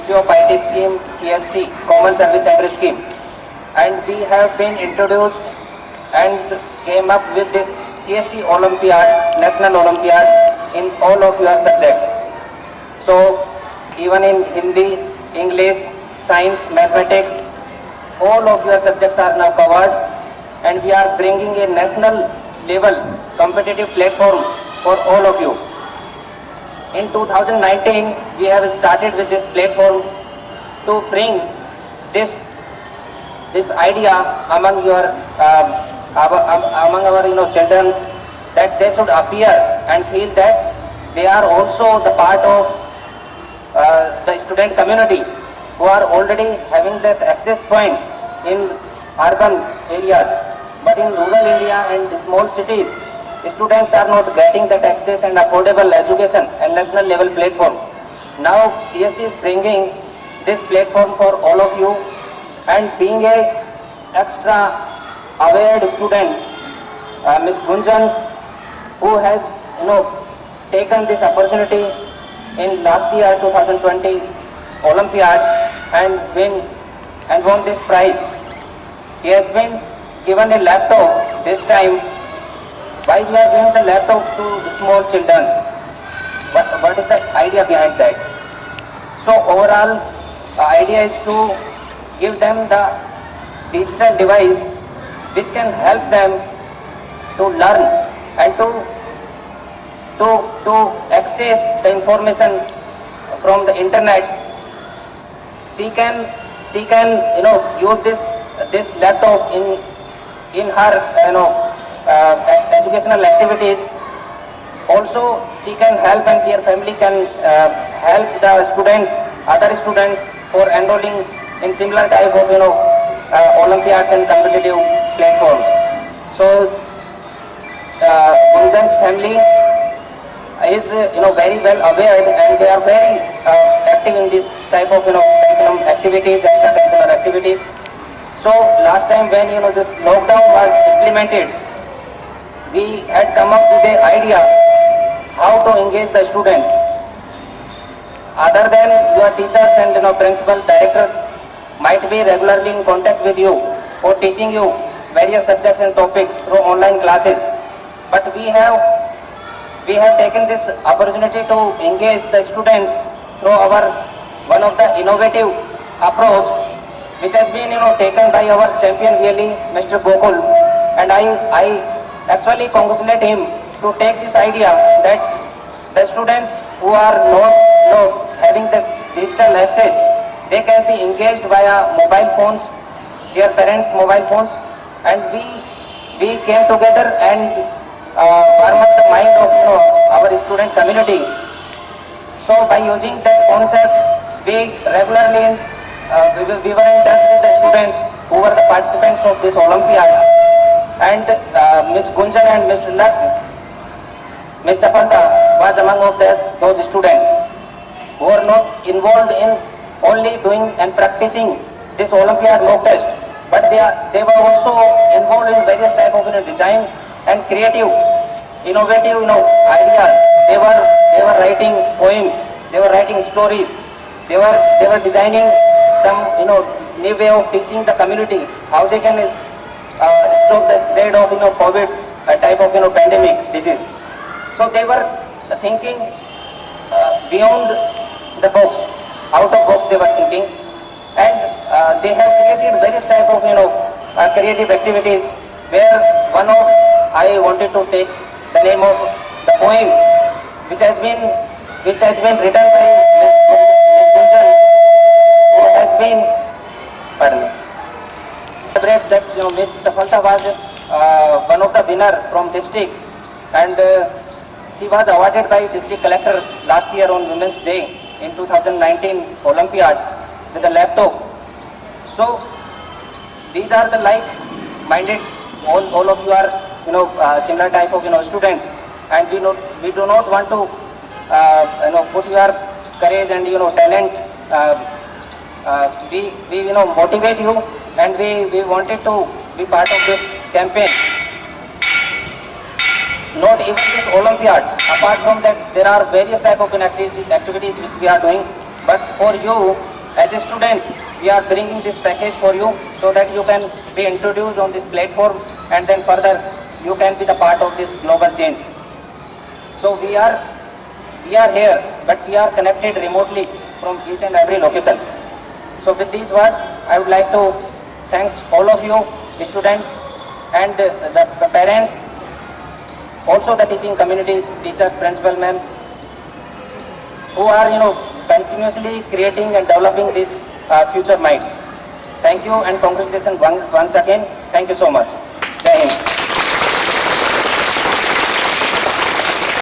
Ministry of IT scheme, CSC, Common Service Center scheme. And we have been introduced and came up with this CSC Olympiad, National Olympiad in all of your subjects. So even in Hindi, English, Science, Mathematics, all of your subjects are now covered and we are bringing a national level competitive platform for all of you. In 2019, we have started with this platform to bring this this idea among your our, um, among our you know children that they should appear and feel that they are also the part of uh, the student community who are already having that access points in urban areas. But in rural area and small cities students are not getting that access and affordable education and national level platform. Now csc is bringing this platform for all of you and being a extra aware student uh, miss gunjan who has you know taken this opportunity in last year 2020 olympiad and win and won this prize. He has been given a laptop this time why we are giving the laptop to small children what, what is the idea behind that? So overall the idea is to give them the digital device which can help them to learn and to to to access the information from the internet. She can she can you know use this this laptop in in her you know uh, educational activities. Also she can help and their family can uh, help the students other students for enrolling in similar type of you know uh, olympiads and competitive platforms. So uh, family is you know very well aware and they are very uh, active in this type of you know curriculum activities extracurricular activities. So last time when you know this lockdown was implemented we had come up with the idea how to engage the students other than your teachers and you know principal directors might be regularly in contact with you or teaching you various subjects and topics through online classes but we have we have taken this opportunity to engage the students through our one of the innovative approach which has been you know taken by our champion really Mr. Gokul and I I actually congratulate him to take this idea that the students who are not know, having the digital access they can be engaged via mobile phones their parents mobile phones and we we came together and uh, warm up the mind of you know, our student community so by using that concept, we regularly, uh, we, we were in touch with the students who were the participants of this Olympiad. And uh, Miss Gunjan and Mr. Lux, Miss Sapanta was among of the, those students who were not involved in only doing and practicing this Olympiad mock test, but they, are, they were also involved in various type of you know, design and creative, innovative you know, ideas. They were they were writing poems, they were writing stories, they were they were designing some you know new way of teaching the community how they can uh, stop the spread of you know COVID a type of you know pandemic disease. So they were thinking uh, beyond the box, out of box they were thinking, and uh, they have created various type of you know uh, creative activities. Where one of I wanted to take the name of the poem, which has been which has been written by Miss Miss Gunjan, who has been pardon me celebrate that you know Miss Safalta was uh, one of the winner from district and uh, she was awarded by district collector last year on Women's Day in 2019 Olympiad with a laptop. So these are the like-minded, all, all of you are you know uh, similar type of you know students and we not we do not want to uh, you know put your courage and you know talent uh, uh, we, we you know motivate you and we, we wanted to be part of this campaign. Not even this Olympiad, apart from that there are various type of activities, activities which we are doing, but for you As students, we are bringing this package for you so that you can be introduced on this platform and then further you can be the part of this global change. So we are, we are here, but we are connected remotely from each and every location. So with these words, I would like to thanks all of you, students and the parents, also the teaching communities, teachers, principal ma'am, who are, you know, continuously creating and developing these uh, future minds. Thank you and congratulations once, once again. Thank you so much. Jai.